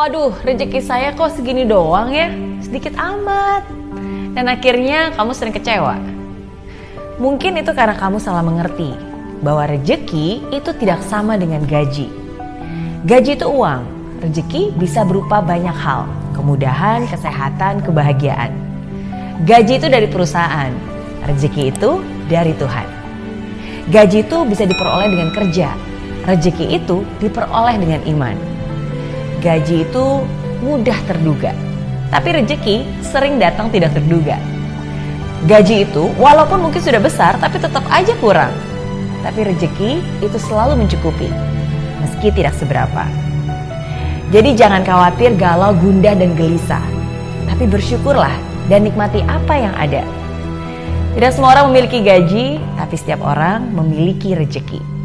Waduh, rezeki saya kok segini doang ya? Sedikit amat. Dan akhirnya kamu sering kecewa. Mungkin itu karena kamu salah mengerti bahwa rezeki itu tidak sama dengan gaji. Gaji itu uang, rezeki bisa berupa banyak hal, kemudahan, kesehatan, kebahagiaan. Gaji itu dari perusahaan, rezeki itu dari Tuhan. Gaji itu bisa diperoleh dengan kerja, rezeki itu diperoleh dengan iman. Gaji itu mudah terduga, tapi rezeki sering datang tidak terduga. Gaji itu walaupun mungkin sudah besar tapi tetap aja kurang. Tapi rezeki itu selalu mencukupi, meski tidak seberapa. Jadi jangan khawatir galau, gundah, dan gelisah. Tapi bersyukurlah dan nikmati apa yang ada. Tidak semua orang memiliki gaji, tapi setiap orang memiliki rezeki.